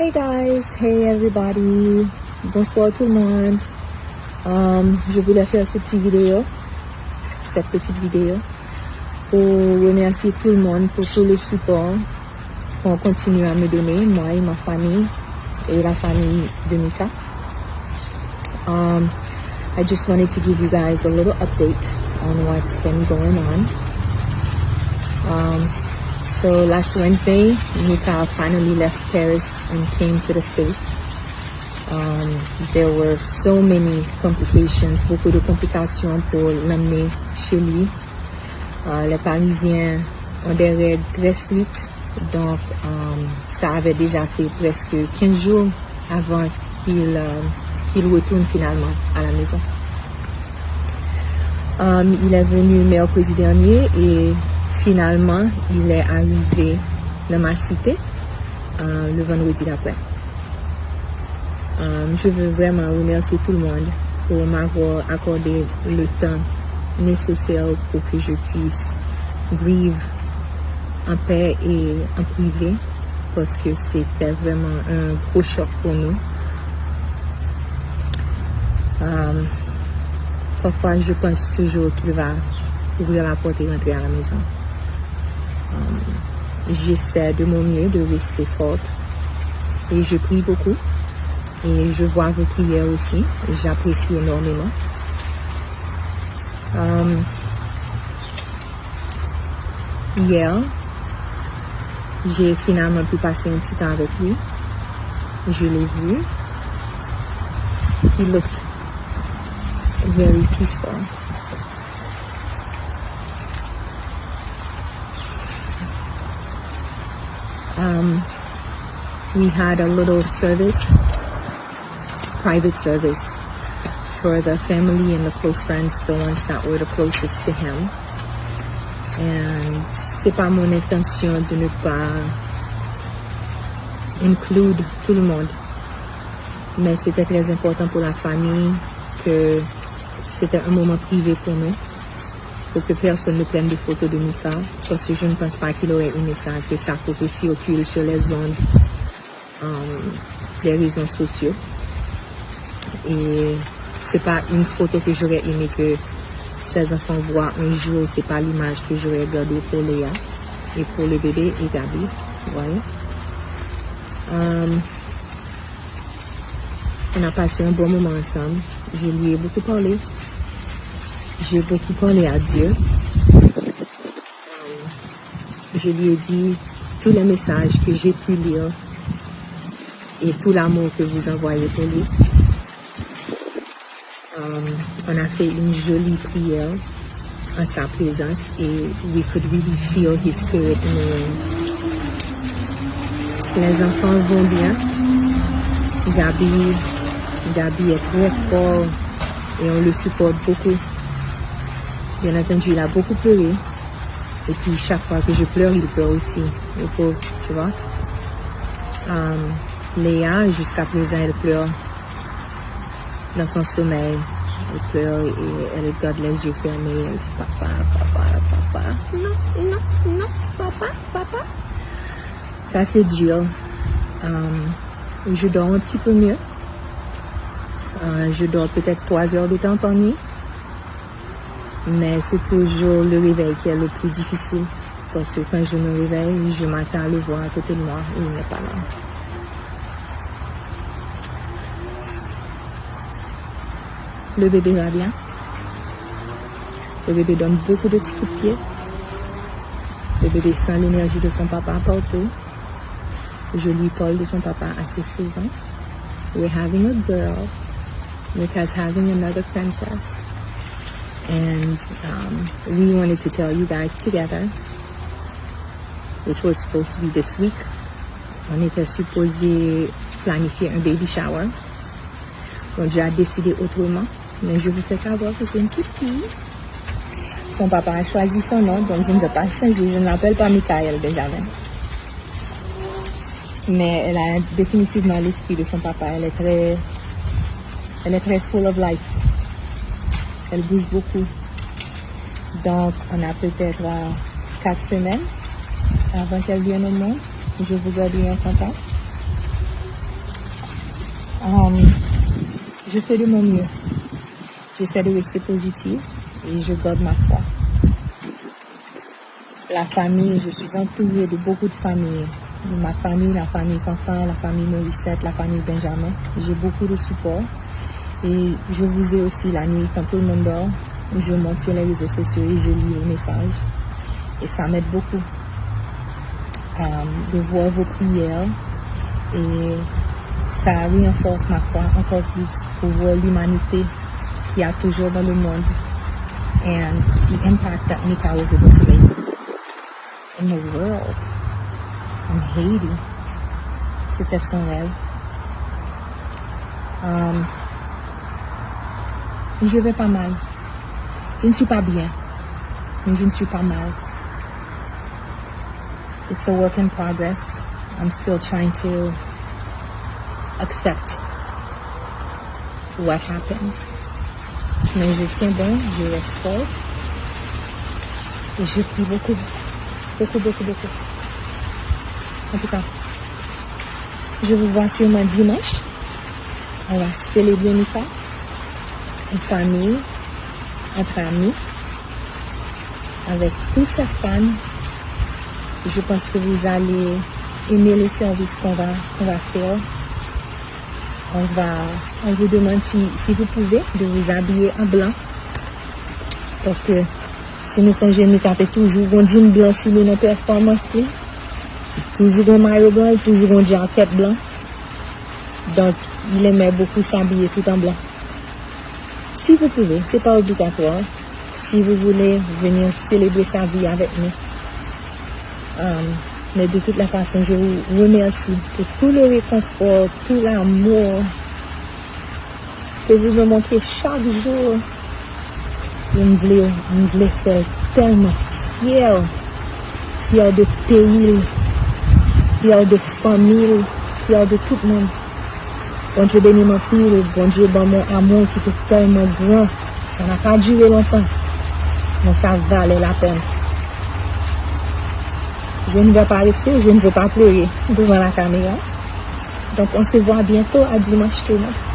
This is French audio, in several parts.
Hey guys, hey everybody, bonsoir tout le monde. Um, je voulais faire cette petite vidéo, cette petite vidéo, pour remercier tout le monde pour tout le support qu'on continue à me donner, moi et ma famille, et la famille de Mika. Um, I just wanted to give you guys a little update on what's been going on. Um, so last Wednesday, Mika finally left Paris and came to the States. Um, there were so many complications, beaucoup de complications pour l'amener chez lui. Uh, les Parisiens ont des règles très strictes, donc um, ça avait déjà fait presque 15 jours avant qu'il uh, qu'il retourne finalement à la maison. Um, il est venu mercredi dernier et Finalman, il est arrivé dans ma cité euh, le vendredi d'après. Euh, je veux vraiment remercier tout le monde pour m'avoir accordé le temps nécessaire pour que je puisse vivre en paix et en privé parce que c'était vraiment un gros choc pour nous. Euh, parfois, je pense toujours qu'il va ouvrir la porte et rentrer à la maison. Um, J'essaie de mon mieux de rester forte et je prie beaucoup et je vois vos prières aussi. J'apprécie énormément. Um, hier, j'ai finalement pu passer un petit temps avec lui. Je l'ai vu. He looked very peaceful. Um, we had a little service, private service, for the family and the close friends, the ones that were the closest to him. And c'est pas mon intention de ne pas inclure tout le monde. Mais c'était très important pour la famille que c'était un moment privé pour nous. pour que personne ne prenne de photos de Mika, parce que je ne pense pas qu'il aurait aimé ça, que sa photo circule sur les ondes euh, um, des réseaux sociaux. Et c'est pas une photo que j'aurais aimé que ses enfants voient un jour, c'est pas l'image que j'aurais gardée pour Léa et pour le bébé et Gabi, voyez. Um, on a passé un bon moment ensemble, je lui ai beaucoup parlé, J'ai beaucoup parlé à Dieu. Je lui ai dit tous les messages que j'ai pu lire et tout l'amour que vous envoyez pour lui. Um, on a fait une jolie prière en sa présence et we could really feel his spirit. Les enfants vont bien. Gabi, Gabi est très fort et on le supporte beaucoup. Bien entendu, il a beaucoup pleuré. Et puis chaque fois que je pleure, il pleure aussi. Le pauvre, tu vois. Um, Léa, jusqu'à présent, elle pleure dans son sommeil. Elle pleure et elle garde les yeux fermés. Elle dit papa, papa, papa. Non, non, non, papa, papa. Ça, c'est dur. Um, je dors un petit peu mieux. Uh, je dors peut-être trois heures de temps par nuit. Mais c'est toujours le réveil qui est le plus difficile. Parce que quand je me réveille, je m'attends à le voir à côté de moi et il n'est pas là. Le bébé va bien. Le bébé donne beaucoup de petits coups de pied. Le bébé sent l'énergie de son papa partout. Je lui parle de son papa assez souvent. We're having a girl. Mika's having another princess. and um, we wanted to tell you guys together which was supposed to be this week on était supposé planifier un baby shower. On déjà décidé autrement mais je vous fais savoir que c'est une petite fille. Son papa a choisi son nom donc je ne vais pas changer je ne l'appelle pas Michael déjà mais elle a définitivement l'esprit de son papa elle est très elle est très full of life. Elle bouge beaucoup. Donc, on a peut-être euh, quatre semaines avant qu'elle vienne au monde. Je vous garde en contact. Um, je fais de mon mieux. J'essaie de rester positive et je garde ma foi. La famille, je suis entourée de beaucoup de familles. Ma famille, la famille Fanfan, la famille Morissette, la famille Benjamin. J'ai beaucoup de support. Et je vous ai aussi la nuit, quand tout le monde dort, je monte sur les réseaux sociaux et je lis les messages. Et ça m'aide beaucoup um, de voir vos prières. Et ça renforce ma foi encore plus pour voir l'humanité qu'il y a toujours dans le monde and the impact that Mika was able to make in the world, in Haiti. C'était son rêve. Um, je vais pas mal. Je ne suis pas bien, mais je ne suis pas mal. It's a work in progress. I'm still trying to accept what happened. Mais je tiens bon, je reste fort. Et je prie beaucoup, beaucoup, beaucoup, beaucoup. En tout cas, je vous vois sûrement dimanche. On va célébrer Mika. En famille, entre amis, avec tous ces fans. Je pense que vous allez aimer le service qu'on va, va faire. On va, on vous demande si, si vous pouvez de vous habiller en blanc. Parce que si nous sommes jeunes, nous toujours un jean blanc sur nos performances. Toujours un maillot blanc, toujours un jacket blanc. Donc, il aimait beaucoup s'habiller tout en blanc. Si vous pouvez, c'est pas obligatoire. Si vous voulez venir célébrer sa vie avec nous. Um, mais de toute la façon, je vous remercie pour tout le réconfort, tout l'amour que vous me montrez chaque jour. Je me voulais, je me faire tellement fière. Fière de pays, fière de famille, fière de tout le monde. Bonjou beni man pil, bonjou ban moun amon ki tou telman gran, sa na pa jire lontan, men sa vale la pen. Je ne ve pa rese, je ne ve pa pleye, devan la kamera. Donk on se vwa bientou a dimanche touman.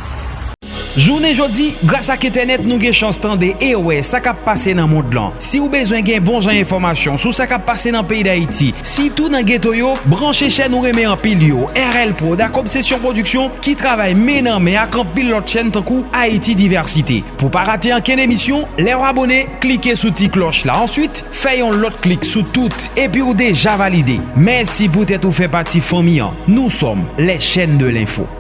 Jounen jodi, grasa ak etenet nou gen chans tan de ewe sa kap pase nan moun lan. Si ou bezwen gen bon jan informasyon sou sa kap pase nan peyi da iti, si tou nan geto yo, branche chen nou reme an pil yo, RL Pro da Kobsesyon Produksyon ki travay menan me ak an pil lot chen tankou Haiti Diversite. Pou pa rate an ken emisyon, le wabone, klike sou ti kloch la. Ensuite, fayon lot klik sou tout epi ou deja valide. Mersi pou tèt ou fe pati fomi an. Nou som le chen de l'info.